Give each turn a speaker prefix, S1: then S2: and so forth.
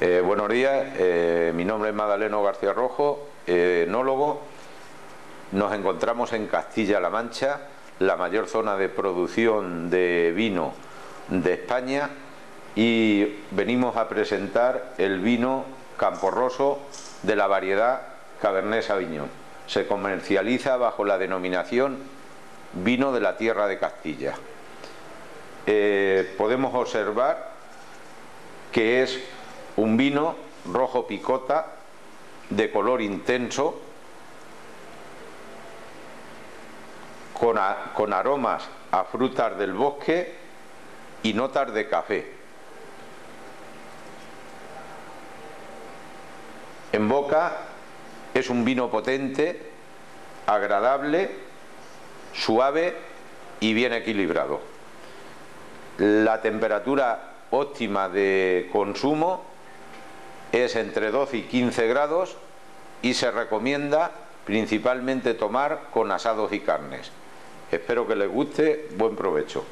S1: Eh, buenos días, eh, mi nombre es Madaleno García Rojo, eh, enólogo. Nos encontramos en Castilla-La Mancha, la mayor zona de producción de vino de España y venimos a presentar el vino Camporroso de la variedad Cabernet Sauvignon. Se comercializa bajo la denominación vino de la tierra de Castilla. podemos observar que es un vino rojo picota de color intenso con, aromas a frutas del bosque y notas de café. En boca es un vino potente, agradable, suave y bien equilibrado. La temperatura óptima de consumo es entre 12 y 15 grados y se recomienda principalmente tomar con asados y carnes. Espero que les guste, buen provecho.